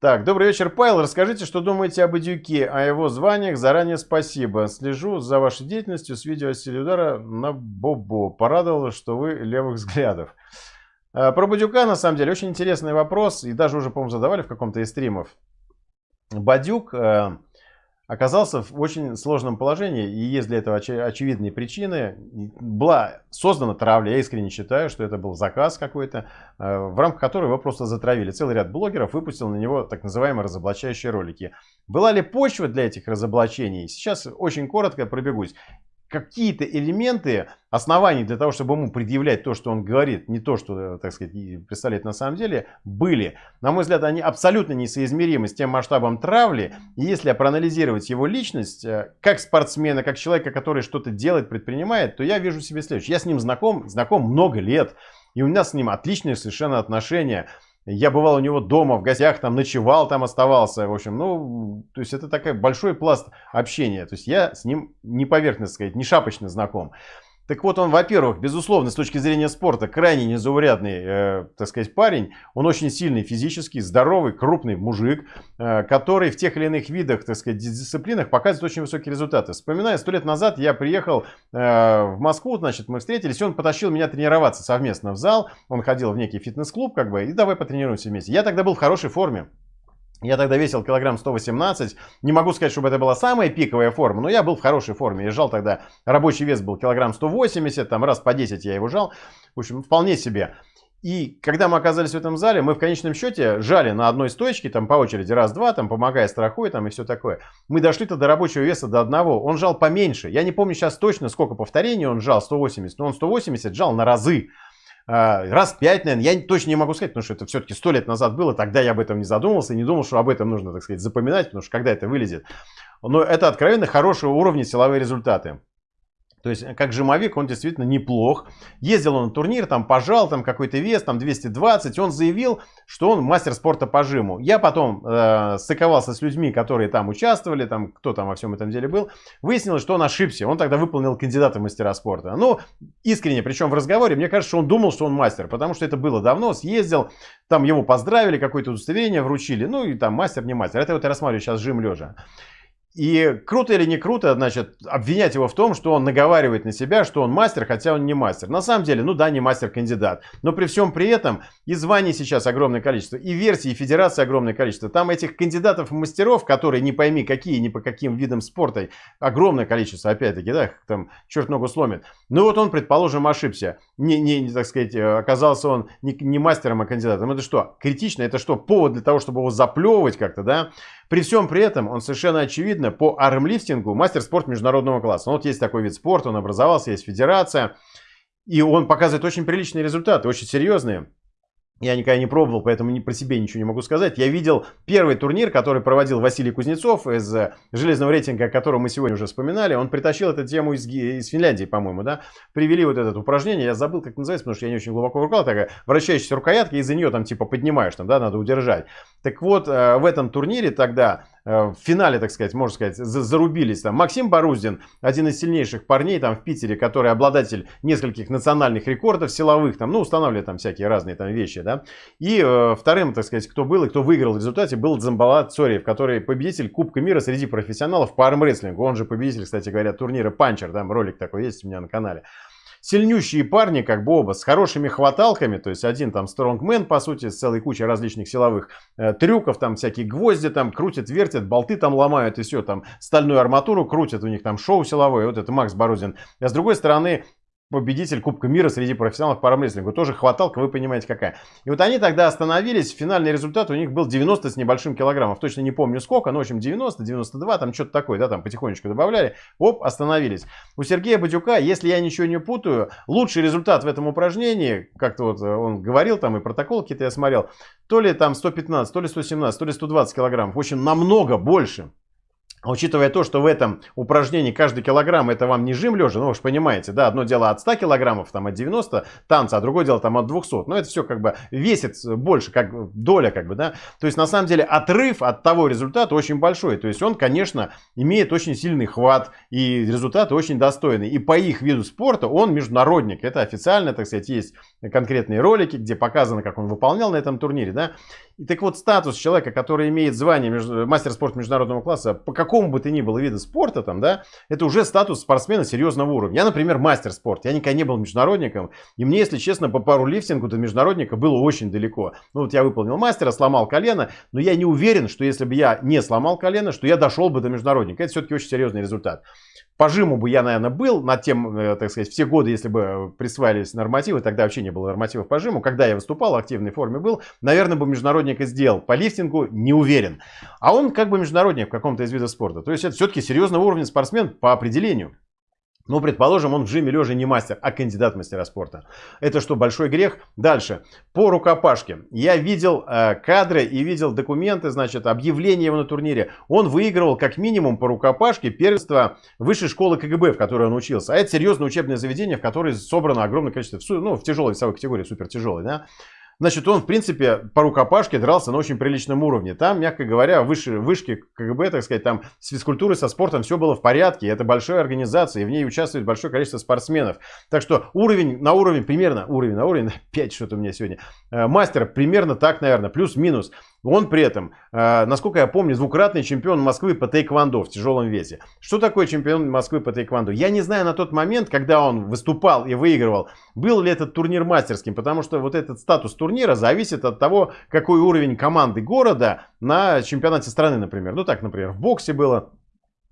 Так, добрый вечер, Павел. Расскажите, что думаете об Идюке, о его званиях. Заранее спасибо. Слежу за вашей деятельностью с видео удара на Бобо. Порадовало, что вы левых взглядов. Э, про Бадюка, на самом деле, очень интересный вопрос. И даже уже, по-моему, задавали в каком-то из стримов. Бадюк э, оказался в очень сложном положении, и есть для этого оч очевидные причины. Была создана травля, я искренне считаю, что это был заказ какой-то, э, в рамках которого его просто затравили. Целый ряд блогеров выпустил на него так называемые разоблачающие ролики. Была ли почва для этих разоблачений? Сейчас очень коротко пробегусь какие-то элементы оснований для того, чтобы ему предъявлять то, что он говорит, не то, что, так сказать, представляет на самом деле, были. На мой взгляд, они абсолютно несоизмеримы с тем масштабом травли. И если проанализировать его личность, э, как спортсмена, как человека, который что-то делает, предпринимает, то я вижу себе следующее. Я с ним знаком, знаком много лет. И у меня с ним отличные совершенно отношения. Я бывал у него дома, в гостях, там ночевал, там оставался. В общем, ну, то есть это такой большой пласт общения. То есть я с ним не поверхностно сказать, не шапочно знаком. Так вот, он, во-первых, безусловно, с точки зрения спорта, крайне незаурядный, э, так сказать, парень. Он очень сильный физически, здоровый, крупный мужик, э, который в тех или иных видах, так сказать, дисциплинах показывает очень высокие результаты. Вспоминаю, сто лет назад я приехал э, в Москву, значит, мы встретились, и он потащил меня тренироваться совместно в зал. Он ходил в некий фитнес-клуб, как бы, и давай потренируемся вместе. Я тогда был в хорошей форме. Я тогда весил килограмм 118. Не могу сказать, чтобы это была самая пиковая форма, но я был в хорошей форме. Я жал тогда, рабочий вес был килограмм 180, там раз по 10 я его жал. В общем, вполне себе. И когда мы оказались в этом зале, мы в конечном счете жали на одной стойке, там по очереди раз-два, там помогая страхой, там и все такое. Мы дошли-то до рабочего веса до одного. Он жал поменьше. Я не помню сейчас точно, сколько повторений он жал, 180, но он 180 жал на разы. А, раз пять, наверное, я точно не могу сказать, потому что это все-таки сто лет назад было, тогда я об этом не задумывался, не думал, что об этом нужно, так сказать, запоминать, потому что когда это вылезет. Но это откровенно хорошего уровня силовые результаты. То есть, как жимовик, он действительно неплох. Ездил он на турнир, там пожал, там какой-то вес, там 220. Он заявил, что он мастер спорта по жиму. Я потом э, стыковался с людьми, которые там участвовали, там кто там во всем этом деле был. Выяснилось, что он ошибся. Он тогда выполнил кандидата в мастера спорта. Ну, искренне, причем в разговоре, мне кажется, что он думал, что он мастер. Потому что это было давно, съездил, там его поздравили, какое-то удостоверение вручили. Ну, и там мастер, не мастер. Это вот я рассматриваю сейчас жим лежа. И круто или не круто, значит, обвинять его в том, что он наговаривает на себя, что он мастер, хотя он не мастер. На самом деле, ну да, не мастер-кандидат. Но при всем при этом и званий сейчас огромное количество, и версий, и федерации огромное количество. Там этих кандидатов мастеров, которые не пойми какие, ни по каким видам спорта, огромное количество, опять-таки, да, там черт ногу сломит. Ну вот он, предположим, ошибся. Не, не, не так сказать, оказался он не, не мастером, а кандидатом. Это что, критично? Это что, повод для того, чтобы его заплевывать как-то, да? При всем при этом он совершенно очевидно по армлифтингу мастер спорта международного класса. Ну, вот есть такой вид спорта, он образовался, есть федерация. И он показывает очень приличные результаты, очень серьезные. Я никогда не пробовал, поэтому не, про себя ничего не могу сказать. Я видел первый турнир, который проводил Василий Кузнецов из э, железного рейтинга, о котором мы сегодня уже вспоминали. Он притащил эту тему из, из Финляндии, по-моему, да. Привели вот это упражнение, я забыл, как называется, потому что я не очень глубоко рукал. Такая вращающаяся рукоятка, из-за нее там типа поднимаешь, там, да, надо удержать. Так вот, э, в этом турнире тогда в финале, так сказать, можно сказать, зарубились. Там Максим Боруздин, один из сильнейших парней там в Питере, который обладатель нескольких национальных рекордов силовых, там, ну, устанавливает там всякие разные там вещи, да. И э, вторым, так сказать, кто был и кто выиграл в результате, был Дзамбала Цориев, который победитель Кубка мира среди профессионалов по армрестлингу. Он же победитель, кстати говоря, турнира Панчер, там ролик такой есть у меня на канале сильнющие парни, как бы оба, с хорошими хваталками, то есть один там стронгмен, по сути, с целой кучей различных силовых э, трюков, там всякие гвозди там крутят, вертят, болты там ломают и все, там стальную арматуру крутят, у них там шоу силовое, вот это Макс Бородин. А с другой стороны, победитель Кубка мира среди профессионалов по армрестлингу. Тоже хваталка, вы понимаете какая. И вот они тогда остановились, финальный результат у них был 90 с небольшим килограммов. Точно не помню сколько, но в общем 90, 92, там что-то такое, да, там потихонечку добавляли. Оп, остановились. У Сергея Бадюка, если я ничего не путаю, лучший результат в этом упражнении, как-то вот он говорил, там и протокол какие-то я смотрел, то ли там 115, то ли 117, то ли 120 килограммов. В общем, намного больше. Учитывая то, что в этом упражнении каждый килограмм это вам не жим лежа, ну вы же понимаете, да, одно дело от 100 килограммов, там от 90 танца, а другое дело там от 200. Но это все как бы весит больше, как доля как бы, да. То есть на самом деле отрыв от того результата очень большой. То есть он, конечно, имеет очень сильный хват и результаты очень достойные. И по их виду спорта он международник. Это официально, так сказать, есть конкретные ролики, где показано, как он выполнял на этом турнире, да. И так вот, статус человека, который имеет звание между, мастер спорта международного класса, по какому бы то ни было виду спорта, там, да, это уже статус спортсмена серьезного уровня. Я, например, мастер спорта, я никогда не был международником, и мне, если честно, по пару лифтингу до международника было очень далеко. Ну вот я выполнил мастера, сломал колено, но я не уверен, что если бы я не сломал колено, что я дошел бы до международника. Это все-таки очень серьезный результат. По жиму бы я, наверное, был над тем, э, так сказать, все годы, если бы присваивались нормативы, тогда вообще не было нормативов по жиму. Когда я выступал, в активной форме был, наверное, бы международник и сделал. По лифтингу не уверен. А он как бы международник в каком-то из видов спорта. То есть это все-таки серьезного уровня спортсмен по определению. Ну, предположим, он в жиме лежа не мастер, а кандидат мастера спорта. Это что, большой грех? Дальше. По рукопашке. Я видел э, кадры и видел документы, значит, объявление его на турнире. Он выигрывал как минимум по рукопашке первенство высшей школы КГБ, в которой он учился. А это серьезное учебное заведение, в которое собрано огромное количество, ну, в тяжелой весовой категории, супер тяжелой, да. Значит, он, в принципе, по рукопашке дрался на очень приличном уровне. Там, мягко говоря, выше, вышки КГБ, так сказать, там с физкультурой, со спортом все было в порядке. Это большая организация, и в ней участвует большое количество спортсменов. Так что уровень на уровень, примерно уровень на уровень, 5 что-то у меня сегодня, э, мастер примерно так, наверное, плюс-минус. Он при этом, э, насколько я помню, двукратный чемпион Москвы по тейквондо в тяжелом весе. Что такое чемпион Москвы по тейквондо? Я не знаю на тот момент, когда он выступал и выигрывал, был ли этот турнир мастерским, потому что вот этот статус турнира зависит от того, какой уровень команды города на чемпионате страны, например. Ну так, например, в боксе было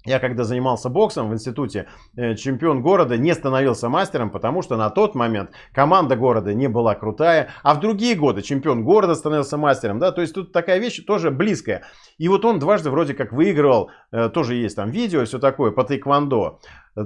я когда занимался боксом в институте, э, чемпион города не становился мастером, потому что на тот момент команда города не была крутая, а в другие годы чемпион города становился мастером, да, то есть тут такая вещь тоже близкая. И вот он дважды вроде как выигрывал, э, тоже есть там видео и все такое, по тайквондо.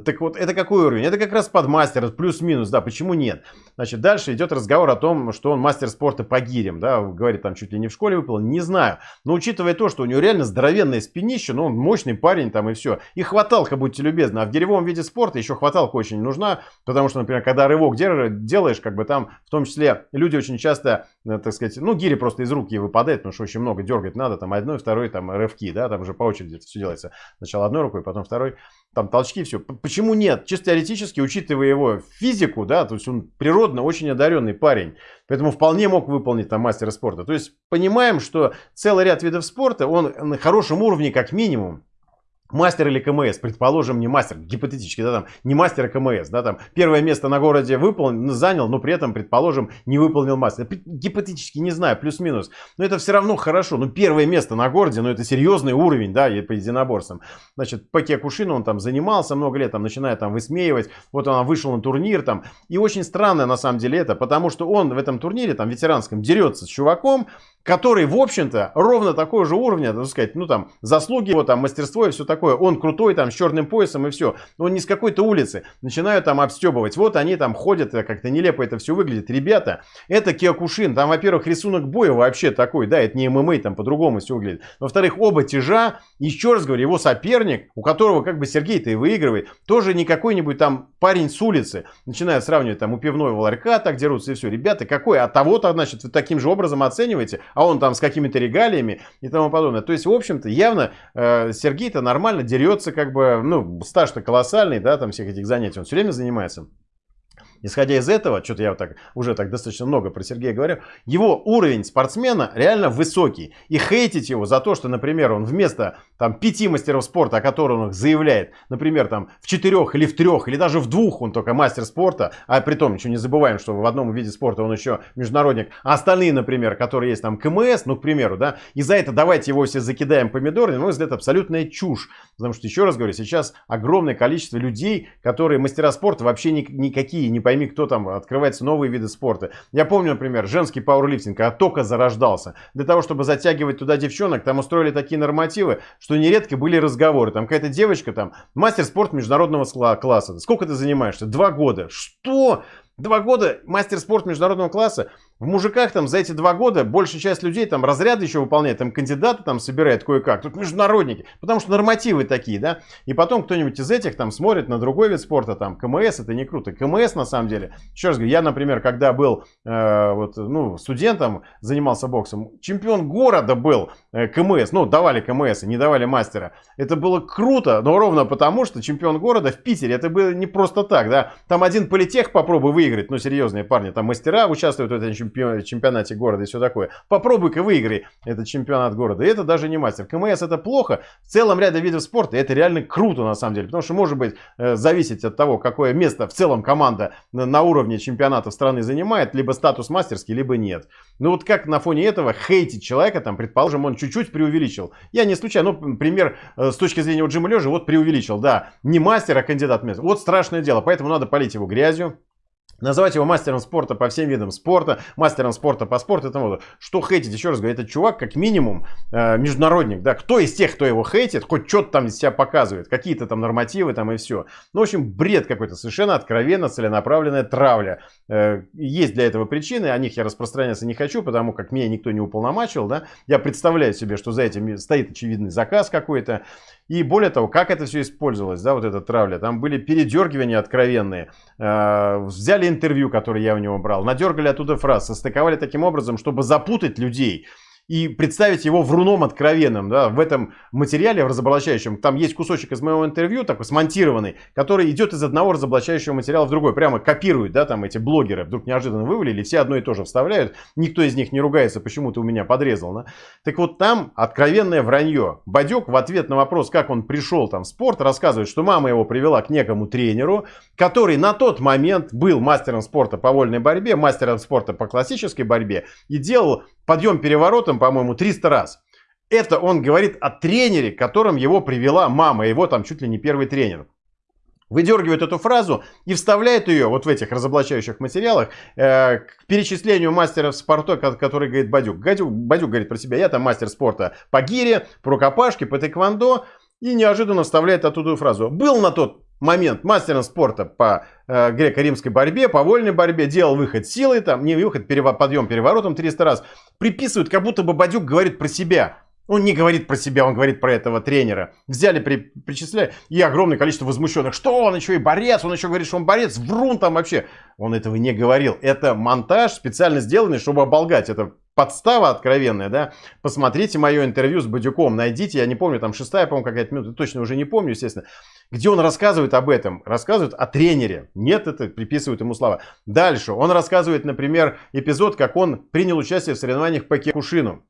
Так вот, это какой уровень? Это как раз под мастер, плюс-минус, да, почему нет? Значит, дальше идет разговор о том, что он мастер спорта по гирям, да, говорит, там чуть ли не в школе выпал, не знаю. Но учитывая то, что у него реально здоровенное спинище, ну, он мощный парень там и все. И хваталка, будьте любезны, а в гиревом виде спорта еще хваталка очень нужна, потому что, например, когда рывок делаешь, как бы там, в том числе, люди очень часто, э, так сказать, ну, гири просто из руки выпадает, потому что очень много дергать надо, там, одной, второй, там, рывки, да, там же по очереди это все делается. Сначала одной рукой, потом второй там толчки, все. Почему нет? Чисто теоретически, учитывая его физику, да, то есть он природно очень одаренный парень, поэтому вполне мог выполнить там мастера спорта. То есть понимаем, что целый ряд видов спорта, он на хорошем уровне как минимум. Мастер или КМС, предположим, не мастер, гипотетически, да, там, не мастер, а КМС, да, там, первое место на городе выполнил, занял, но при этом, предположим, не выполнил мастер. Гипотетически, не знаю, плюс-минус, но это все равно хорошо, ну, первое место на городе, ну, это серьезный уровень, да, по единоборствам. Значит, по Киокушину он там занимался много лет, там, начиная там высмеивать, вот он вышел на турнир, там, и очень странно, на самом деле, это, потому что он в этом турнире, там, ветеранском, дерется с чуваком, который, в общем-то, ровно такого же уровня, так сказать, ну там, заслуги его, там, мастерство и все такое. Он крутой, там, с черным поясом и все. Он не с какой-то улицы. Начинают там обстебывать. Вот они там ходят, как-то нелепо это все выглядит. Ребята, это Киокушин. Там, во-первых, рисунок боя вообще такой, да, это не ММА, там по-другому все выглядит. Во-вторых, оба тяжа. Еще раз говорю, его соперник, у которого как бы Сергей-то и выигрывает, тоже не какой-нибудь там парень с улицы. Начинают сравнивать там у пивного ларька, так дерутся и все. Ребята, какой? А того-то, значит, вы таким же образом оцениваете а он там с какими-то регалиями и тому подобное. То есть, в общем-то, явно э, Сергей-то нормально дерется, как бы, ну, стаж-то колоссальный, да, там всех этих занятий, он все время занимается. Исходя из этого, что-то я вот так, уже так достаточно много про Сергея говорю, его уровень спортсмена реально высокий. И хейтить его за то, что, например, он вместо там, пяти мастеров спорта, о которых он заявляет, например, там, в четырех или в трех, или даже в двух он только мастер спорта, а при том, еще не забываем, что в одном виде спорта он еще международник, а остальные, например, которые есть там КМС, ну, к примеру, да, и за это давайте его все закидаем помидорами, на мой абсолютная чушь. Потому что, еще раз говорю, сейчас огромное количество людей, которые мастера спорта вообще ни, никакие не пойми, кто там, открываются новые виды спорта. Я помню, например, женский пауэрлифтинг, когда только зарождался. Для того, чтобы затягивать туда девчонок, там устроили такие нормативы, что нередко были разговоры. Там какая-то девочка, там, мастер спорта международного класса. Сколько ты занимаешься? Два года. Что? Два года мастер спорта международного класса? В мужиках там за эти два года большая часть людей там разряды еще выполняет, там кандидаты там собирает кое-как. Тут международники, потому что нормативы такие, да. И потом кто-нибудь из этих там смотрит на другой вид спорта, там КМС, это не круто. КМС на самом деле, еще раз говорю, я, например, когда был э, вот, ну, студентом, занимался боксом, чемпион города был э, КМС, ну давали КМС, не давали мастера. Это было круто, но ровно потому, что чемпион города в Питере, это было не просто так, да. Там один политех попробуй выиграть, ну серьезные парни, там мастера участвуют в этом чемпион, чемпионате города и все такое. Попробуй-ка выиграй этот чемпионат города. И это даже не мастер. КМС это плохо. В целом ряде видов спорта это реально круто на самом деле. Потому что может быть э, зависеть от того, какое место в целом команда на уровне чемпионатов страны занимает. Либо статус мастерский, либо нет. Ну вот как на фоне этого хейтить человека, там, предположим, он чуть-чуть преувеличил. Я не случайно, ну, пример э, с точки зрения вот Джима Лежи, вот преувеличил, да. Не мастер, а кандидат в. Вот страшное дело, поэтому надо полить его грязью. Называть его мастером спорта по всем видам спорта, мастером спорта по спорту и тому Что хейтить? Еще раз говорю, этот чувак как минимум э, международник. Да? Кто из тех, кто его хейтит, хоть что-то там из себя показывает. Какие-то там нормативы там и все. Ну, в общем, бред какой-то. Совершенно откровенно целенаправленная травля. Э, есть для этого причины. О них я распространяться не хочу, потому как меня никто не уполномачивал. Да? Я представляю себе, что за этим стоит очевидный заказ какой-то. И более того, как это все использовалось, да, вот эта травля. Там были передергивания откровенные. Э, взяли интервью, которое я у него брал, надергали оттуда фраз, состыковали таким образом, чтобы запутать людей и представить его вруном откровенным. Да, в этом материале, в разоблачающем, там есть кусочек из моего интервью, такой смонтированный, который идет из одного разоблачающего материала в другой. Прямо копируют, да, там эти блогеры вдруг неожиданно вывалили, все одно и то же вставляют. Никто из них не ругается, почему ты у меня подрезал. Да? Так вот там откровенное вранье. Бадюк в ответ на вопрос, как он пришел там в спорт, рассказывает, что мама его привела к некому тренеру, который на тот момент был мастером спорта по вольной борьбе, мастером спорта по классической борьбе и делал подъем переворотом, по-моему, 300 раз. Это он говорит о тренере, которым его привела мама, его там чуть ли не первый тренер. Выдергивает эту фразу и вставляет ее вот в этих разоблачающих материалах э, к перечислению мастеров спорта, который говорит Бадюк. Бадюк. Бадюк говорит про себя, я там мастер спорта по гире, по рукопашке, по тэквондо. И неожиданно вставляет оттуда фразу. Был на тот момент мастером спорта по э, греко-римской борьбе, по вольной борьбе, делал выход силой, там, не выход, перево, подъем переворотом 300 раз. Приписывают, как будто бы Бадюк говорит про себя. Он не говорит про себя, он говорит про этого тренера. Взяли, при, причисляли, и огромное количество возмущенных. Что, он еще и борец, он еще говорит, что он борец, врун там вообще. Он этого не говорил. Это монтаж специально сделанный, чтобы оболгать. Это подстава откровенная, да, посмотрите мое интервью с Бадюком, найдите, я не помню, там шестая, по-моему, какая-то минута, точно уже не помню, естественно, где он рассказывает об этом, рассказывает о тренере, нет, это приписывают ему слова. Дальше, он рассказывает, например, эпизод, как он принял участие в соревнованиях по Кекушину.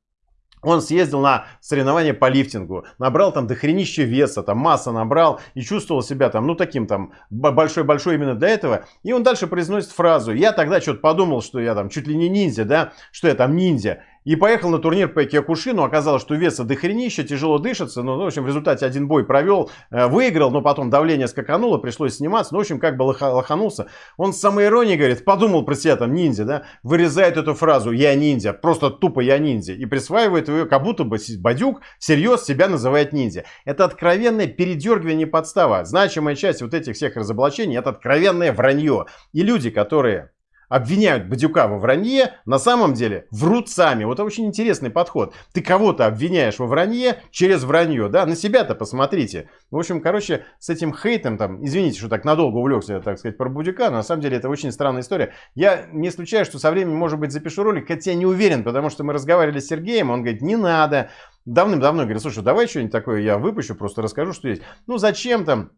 Он съездил на соревнования по лифтингу, набрал там дохренища веса, там масса набрал и чувствовал себя там, ну таким там большой-большой именно для этого. И он дальше произносит фразу, я тогда что-то подумал, что я там чуть ли не ниндзя, да, что я там ниндзя. И поехал на турнир по Киокушину. Оказалось, что веса дохренища, тяжело дышится. Ну, в общем, в результате один бой провел, э, выиграл, но потом давление скакануло, пришлось сниматься. Ну, в общем, как бы лоханулся. Он с самой иронией говорит, подумал про себя там ниндзя, да, вырезает эту фразу «я ниндзя», просто тупо «я ниндзя». И присваивает ее, как будто бы Бадюк всерьез себя называет ниндзя. Это откровенное передергивание подстава. Значимая часть вот этих всех разоблачений это откровенное вранье. И люди, которые обвиняют Бадюка во вранье, на самом деле врут сами. Вот это очень интересный подход. Ты кого-то обвиняешь во вранье через вранье, да? На себя-то посмотрите. В общем, короче, с этим хейтом, там, извините, что так надолго увлекся, так сказать, про Бадюка, но на самом деле это очень странная история. Я не исключаю, что со временем, может быть, запишу ролик, хотя не уверен, потому что мы разговаривали с Сергеем, он говорит, не надо. Давным-давно говорит, слушай, давай что-нибудь такое я выпущу, просто расскажу, что есть. Ну, зачем там?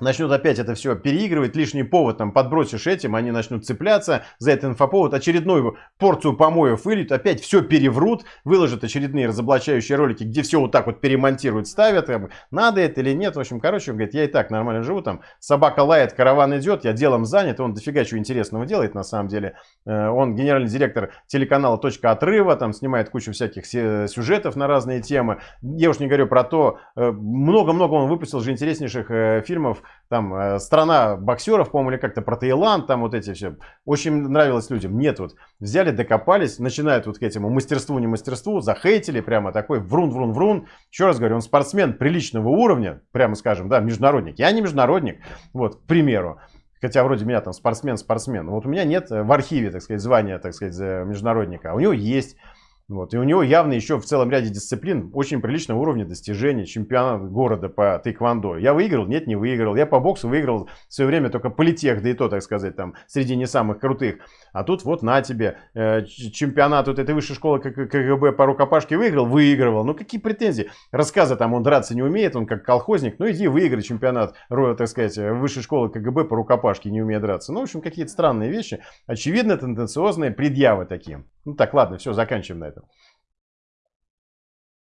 Начнут опять это все переигрывать, лишний повод там подбросишь этим, они начнут цепляться за этот инфоповод, очередную порцию помоев выльют, опять все переврут, выложат очередные разоблачающие ролики, где все вот так вот перемонтируют, ставят, там, надо это или нет, в общем, короче, он говорит, я и так нормально живу, там, собака лает, караван идет, я делом занят, он дофига чего интересного делает на самом деле, э, он генеральный директор телеканала «Точка отрыва», там, снимает кучу всяких сюжетов на разные темы, я уж не говорю про то, э, много-много он выпустил же интереснейших э, фильмов, там э, страна боксеров, по-моему, или как-то про Таиланд, там вот эти все. Очень нравилось людям. Нет, вот взяли, докопались, начинают вот к этому мастерству, не мастерству, захейтили, прямо такой врун-врун-врун. Еще раз говорю, он спортсмен приличного уровня, прямо скажем, да, международник. Я не международник, вот, к примеру. Хотя вроде меня там спортсмен-спортсмен. Вот у меня нет в архиве, так сказать, звания, так сказать, международника. А у него есть. Вот. И у него явно еще в целом ряде дисциплин очень приличного уровня достижений. Чемпионат города по тайквандо. Я выиграл? Нет, не выиграл. Я по боксу выиграл в свое время только политех, да и то, так сказать, там, среди не самых крутых. А тут вот на тебе, э, чемпионат вот этой высшей школы КГБ по рукопашке выиграл? Выигрывал. Ну какие претензии? Рассказы там, он драться не умеет, он как колхозник. Ну иди выиграй чемпионат, так сказать, высшей школы КГБ по рукопашке, не умеет драться. Ну, в общем, какие-то странные вещи. Очевидно, тенденциозные предъявы такие. Ну так, ладно, все, заканчиваем на этом.